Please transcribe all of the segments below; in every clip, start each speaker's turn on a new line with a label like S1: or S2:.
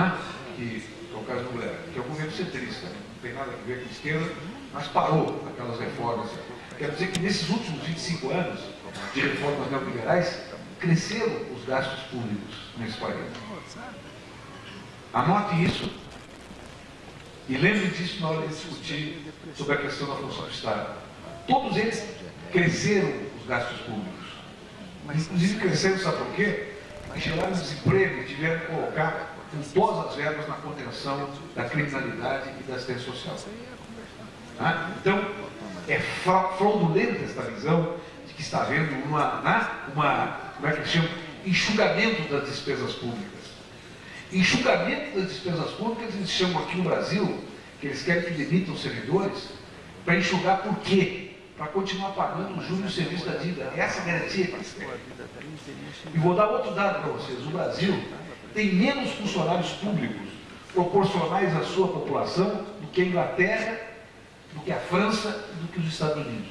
S1: né? que é o caso do Mulher, que é o governo centrista, né? não tem nada a ver com esquerda, mas parou aquelas reformas. Quer dizer que nesses últimos 25 anos de reformas neoliberais, cresceram os gastos públicos nesse país. Anote isso e lembre disso na hora de discutir sobre a questão da função do Estado. Todos eles cresceram os gastos públicos. Inclusive cresceram, sabe por quê? Geraram desemprego tiveram que colocar culposas verbas na contenção da criminalidade e da assistência social. Ah, então, é fraudulenta esta visão de que está havendo uma, né, uma como é que chama? Enxugamento das despesas públicas. Enxugamento das despesas públicas, eles chamam aqui no Brasil, que eles querem que demitam servidores, para enxugar por quê? Para continuar pagando o juros do serviço da dívida. Essa é garantia que eles querem. E vou dar outro dado para vocês. O Brasil tem menos funcionários públicos proporcionais à sua população do que a Inglaterra, do que a França e do que os Estados Unidos.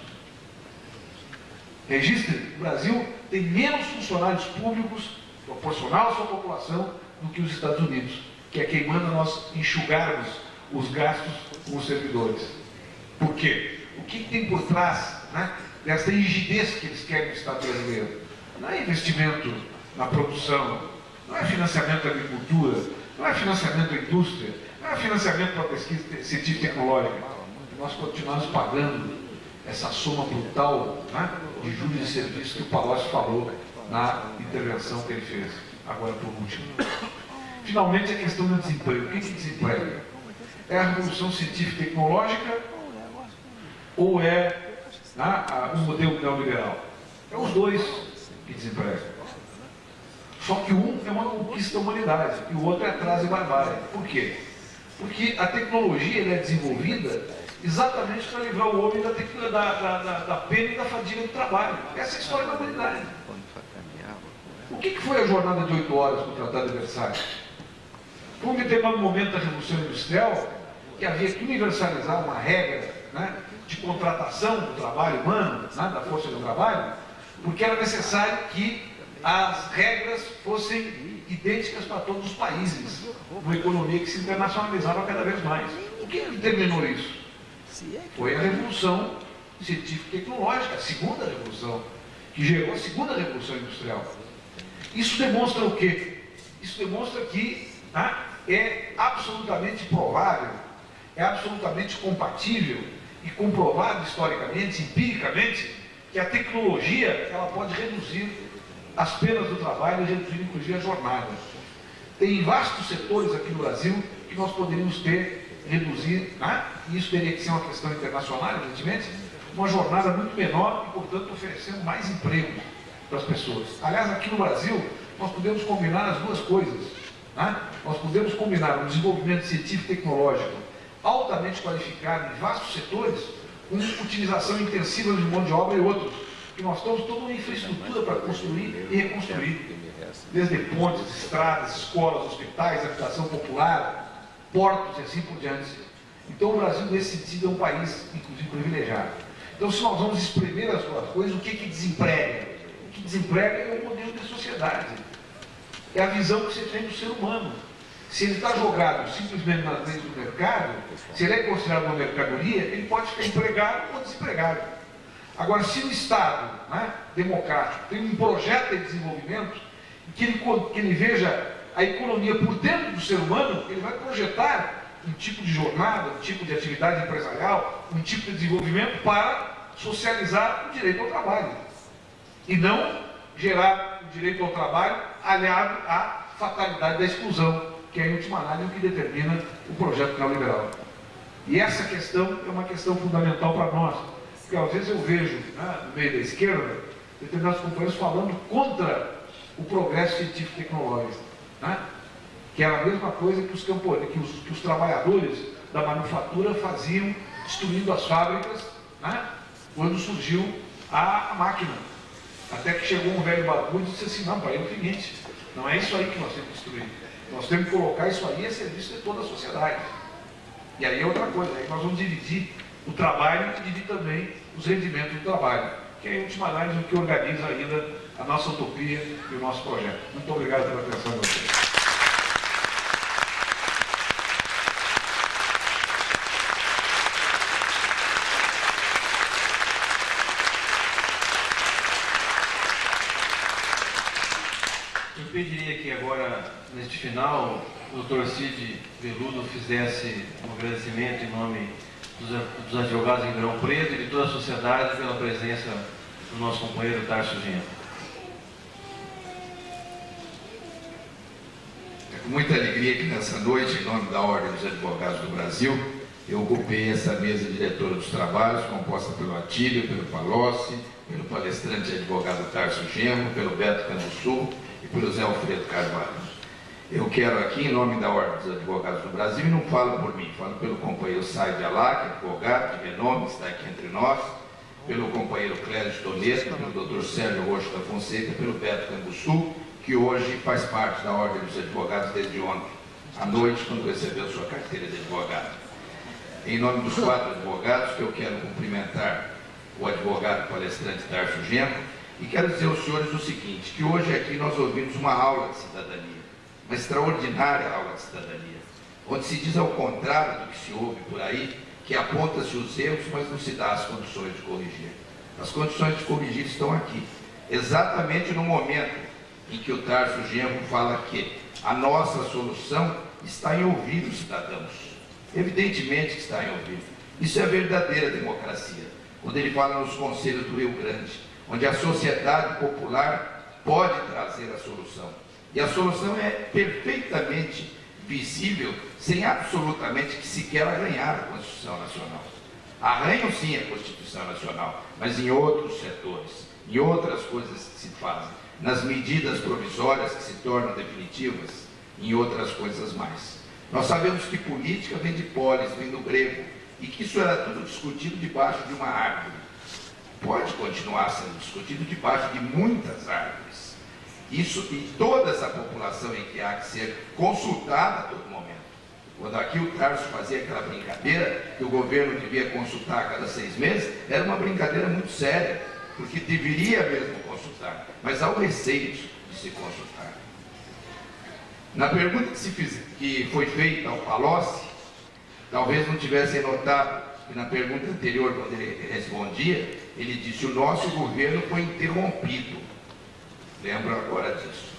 S1: Registre, o Brasil tem menos funcionários públicos proporcional à sua população do que os Estados Unidos, que é quem manda nós enxugarmos os gastos com os servidores. Por quê? O que tem por trás né, dessa rigidez que eles querem no Estado brasileiro? Não é investimento na produção, não é financiamento da agricultura, não é financiamento da indústria, não é financiamento para pesquisa científica e tecnológica. Nós continuamos pagando essa soma brutal né, de juros de serviço que o Palocci falou na intervenção que ele fez, agora por último. Finalmente, a questão do desemprego. O que é desemprego? É a revolução científica e tecnológica ou é né, o modelo neoliberal? É os dois que desempregam. Só que um é uma conquista da humanidade e o outro é atraso e barbárie. Por quê? Porque a tecnologia é desenvolvida exatamente para livrar o homem da, da, da, da, pena e da fadiga do trabalho. Essa é a história da humanidade. O que, que foi a jornada de oito horas com o Tratado de Versalhes? Foi um determinado momento da Revolução Industrial que havia que universalizar uma regra né, de contratação do trabalho humano, né, da força do trabalho, porque era necessário que as regras fossem idênticas para todos os países, uma economia que se internacionalizava cada vez mais. O que determinou isso? Foi a revolução científica e tecnológica, a segunda revolução, que gerou a segunda revolução industrial. Isso demonstra o quê? Isso demonstra que tá, é absolutamente provável, é absolutamente compatível e comprovado historicamente, empiricamente, que a tecnologia ela pode reduzir as penas do trabalho e reduzir inclusive a jornada. Tem vastos setores aqui no Brasil que nós poderíamos ter reduzir, né? e isso teria que ser uma questão internacional, evidentemente, uma jornada muito menor e, portanto, oferecendo mais emprego para as pessoas. Aliás, aqui no Brasil, nós podemos combinar as duas coisas. Né? Nós podemos combinar um desenvolvimento científico e tecnológico altamente qualificado em vastos setores, com utilização intensiva de mão de obra e outros. Que nós temos toda uma infraestrutura para construir e reconstruir. Desde pontes, estradas, escolas, hospitais, habitação popular, portos e assim por diante. Então o Brasil, nesse sentido, é um país, inclusive, privilegiado. Então, se nós vamos exprimir as duas coisas, o que, que desemprega? O que desemprega é o modelo de sociedade. É a visão que você tem do ser humano. Se ele está jogado simplesmente na frente do mercado, se ele é considerado uma mercadoria, ele pode ficar empregado ou desempregado. Agora, se o Estado né, democrático tem um projeto de desenvolvimento, que ele, que ele veja a economia por dentro do ser humano, ele vai projetar um tipo de jornada, um tipo de atividade empresarial, um tipo de desenvolvimento para socializar o direito ao trabalho. E não gerar o direito ao trabalho aliado à fatalidade da exclusão, que é, em última análise, o que determina o projeto neoliberal. E essa questão é uma questão fundamental para nós, porque às vezes eu vejo, né, no meio da esquerda, determinados companheiros falando contra o progresso científico e tecnológico né? que era a mesma coisa que os, campones, que os, que os trabalhadores da manufatura faziam destruindo as fábricas né? quando surgiu a, a, máquina. Até que chegou um velho barbudo e disse assim, não, pai, é o seguinte, não é isso aí que nós temos que destruir. Nós temos que colocar isso aí a serviço de toda a sociedade. E aí é outra coisa, aí nós vamos dividir o trabalho e dividir também os rendimentos do trabalho, que é, em última análise, o que organiza ainda a nossa utopia e o nosso projeto. Muito obrigado pela atenção de vocês.
S2: Neste final, o doutor Cid Veludo fizesse um agradecimento em nome dos, dos advogados em Ribeirão Preto e de toda a sociedade pela presença do nosso companheiro Tarso Genro.
S3: É com muita alegria que nessa noite, em nome da Ordem dos Advogados do Brasil, eu ocupei essa mesa diretora dos trabalhos, composta pelo Atílio, pelo Palocci, pelo palestrante advogado Tarso Genro, pelo Beto Canussu e pelo Zé Alfredo Carvalho. Eu quero aqui, em nome da Ordem dos Advogados do Brasil, e não falo por mim, falo pelo companheiro Said Alac, advogado de renome, está aqui entre nós, pelo companheiro Clésio Toneto, pelo doutor Sérgio Rocha da Fonseca, pelo Beto Canguçu, que hoje faz parte da Ordem dos Advogados desde ontem, à noite, quando recebeu sua carteira de advogado. Em nome dos quatro advogados, que eu quero cumprimentar o advogado palestrante Tarso Genro, e quero dizer aos senhores o seguinte, que hoje aqui nós ouvimos uma aula de cidadania uma extraordinária aula de cidadania, onde se diz ao contrário do que se ouve por aí, que aponta-se os erros, mas não se dá as condições de corrigir. As condições de corrigir estão aqui, exatamente no momento em que o Tarso Genro fala que a nossa solução está em ouvir os cidadãos. Evidentemente que está em ouvir. Isso é verdadeira democracia. Quando ele fala nos conselhos do Rio Grande, onde a sociedade popular pode trazer a solução. E a solução é perfeitamente visível, sem absolutamente que sequer arranhar a Constituição Nacional. Arranham sim a Constituição Nacional, mas em outros setores, em outras coisas que se fazem, nas medidas provisórias que se tornam definitivas, em outras coisas mais. Nós sabemos que política vem de polis, vem do grego, e que isso era tudo discutido debaixo de uma árvore. Pode continuar sendo discutido debaixo de muitas árvores isso e toda essa população em que há que ser consultada a todo momento. Quando aqui o Tarso fazia aquela brincadeira, que o governo devia consultar a cada seis meses, era uma brincadeira muito séria, porque deveria mesmo consultar, mas há o receio de se consultar. Na pergunta que, que foi feita ao Palocci, talvez não tivessem notado que na pergunta anterior, quando ele respondia, ele disse: o nosso governo foi interrompido. Lembro agora disso.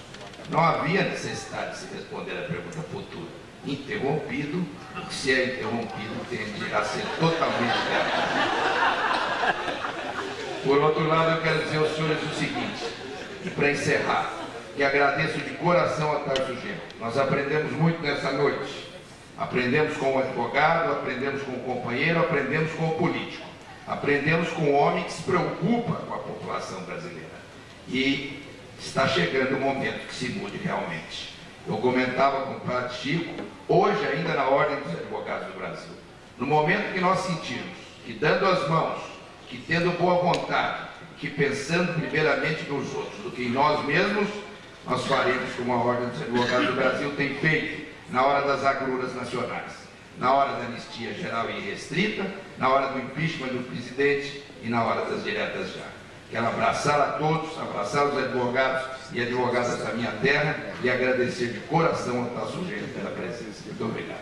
S3: Não havia necessidade de se responder a pergunta futura. Interrompido, se é interrompido, tende a ser totalmente errado. Por outro lado, eu quero dizer aos senhores o seguinte, e para encerrar, que agradeço de coração a Tarso Gêmeo. Nós aprendemos muito nessa noite. Aprendemos com o advogado, aprendemos com o companheiro, aprendemos com o político. Aprendemos com o homem que se preocupa com a população brasileira. E está chegando o momento que se mude realmente. Eu comentava com o padre Chico, hoje ainda na Ordem dos Advogados do Brasil, no momento que nós sentimos que dando as mãos, que tendo boa vontade, que pensando primeiramente nos outros do que em nós mesmos, nós faremos como a Ordem dos Advogados do Brasil tem feito na hora das agruras nacionais, na hora da anistia geral e restrita, na hora do impeachment do presidente e na hora das diretas já. Quero abraçar a todos, abraçar os advogados e advogadas da minha terra e agradecer de coração ao tal sujeito pela presença. Muito obrigado.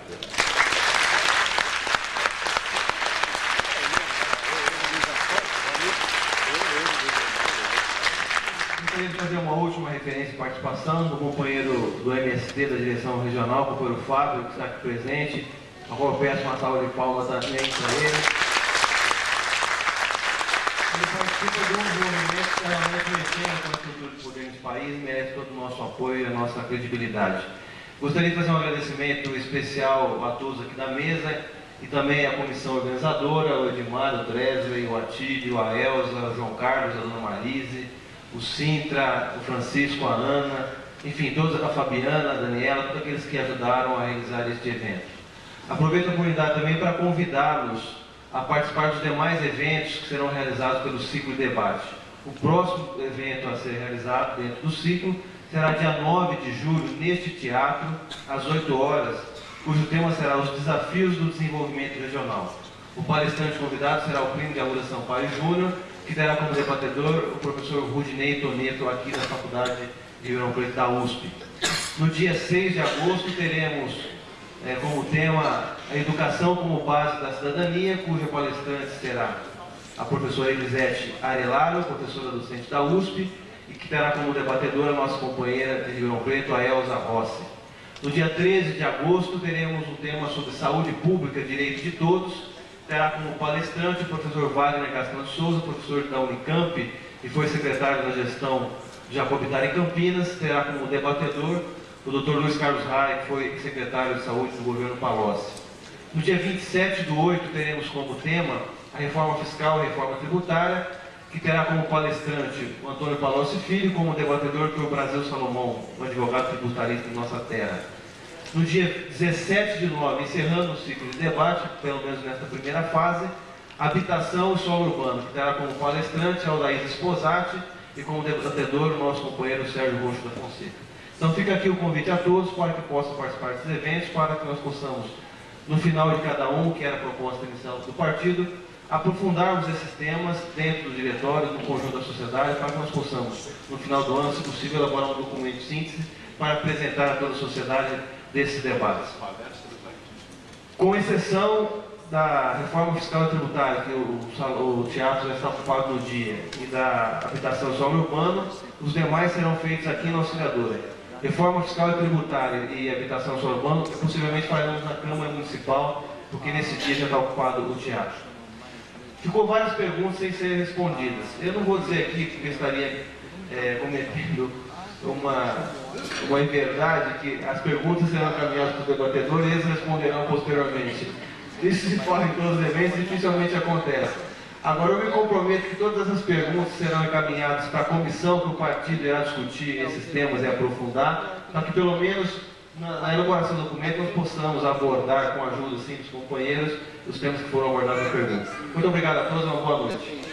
S2: Gostaria de fazer uma última referência e participação do companheiro do MST da direção regional, o companheiro Fábio, que está aqui presente, a qual eu peço uma salva de palmas também para ele ele participa de um movimento que realmente mexendo com a estrutura de poder nesse país merece todo o nosso apoio e a nossa credibilidade. Gostaria de fazer um agradecimento especial a todos aqui da mesa e também à comissão organizadora, o Edmar, o Dresley, o Atílio, a Elza, o João Carlos, a Dona Marise, o Sintra, o Francisco, a Ana, enfim, todos, a Fabiana, a Daniela, todos aqueles que ajudaram a realizar este evento. Aproveito a oportunidade também para convidá-los a participar dos demais eventos que serão realizados pelo ciclo de debate. O próximo evento a ser realizado dentro do ciclo será dia 9 de julho, neste teatro, às 8 horas, cujo tema será os desafios do desenvolvimento regional. O palestrante convidado será o primo de Aura Sampaio Júnior, que terá como debatedor o professor Rudinei Toneto, aqui da Faculdade de Ribeirão Preto da USP. No dia 6 de agosto teremos é, como tema a educação como base da cidadania, cuja palestrante será a professora Elisete Arelaro, professora docente da USP, e que terá como debatedora a nossa companheira de Ribeirão Preto, a Elza Rossi. No dia 13 de agosto, teremos um tema sobre saúde pública, direito de todos. Terá como palestrante o professor Wagner Castro de Souza, professor da Unicamp e foi secretário da gestão Jacobitar em Campinas. Terá como debatedor o Dr. Luiz Carlos Rai, que foi secretário de saúde do governo Palocci. No dia 27 do 8, teremos como tema a reforma fiscal e a reforma tributária, que terá como palestrante o Antônio Palocci Filho, como debatedor o Brasil Salomão, um advogado tributarista de nossa terra. No dia 17 de nove, encerrando o ciclo de debate, pelo menos nesta primeira fase, habitação e solo urbano, que terá como palestrante Aldaís Esposati e como debatedor o nosso companheiro Sérgio Roxo da Fonseca. Então fica aqui o convite a todos para que possam participar desses eventos, para que nós possamos, no final de cada um, que era a proposta inicial do partido, aprofundarmos esses temas dentro do diretório, no conjunto da sociedade, para que nós possamos, no final do ano, se possível, elaborar um documento de síntese para apresentar a toda a sociedade desses debates. Com exceção da reforma fiscal e tributária, que o, o, teatro já está ocupado no dia, e da habitação solo urbano, os demais serão feitos aqui na auxiliadora. Reforma fiscal e tributária e habitação solo urbano, possivelmente faremos na Câmara Municipal, porque nesse dia já está ocupado o teatro. Ficou várias perguntas sem serem respondidas. Eu não vou dizer aqui, porque estaria é, cometendo uma, uma inverdade, que as perguntas serão encaminhadas para o debatedor e eles responderão posteriormente. Isso se fala em todos os eventos, dificilmente acontece. Agora eu me comprometo que todas essas perguntas serão encaminhadas para a comissão que o partido irá discutir esses temas e aprofundar, para que pelo menos na, na elaboração do documento nós possamos abordar com a ajuda sim, dos companheiros os temas que foram abordados na pergunta. Muito obrigado a todos, uma boa noite.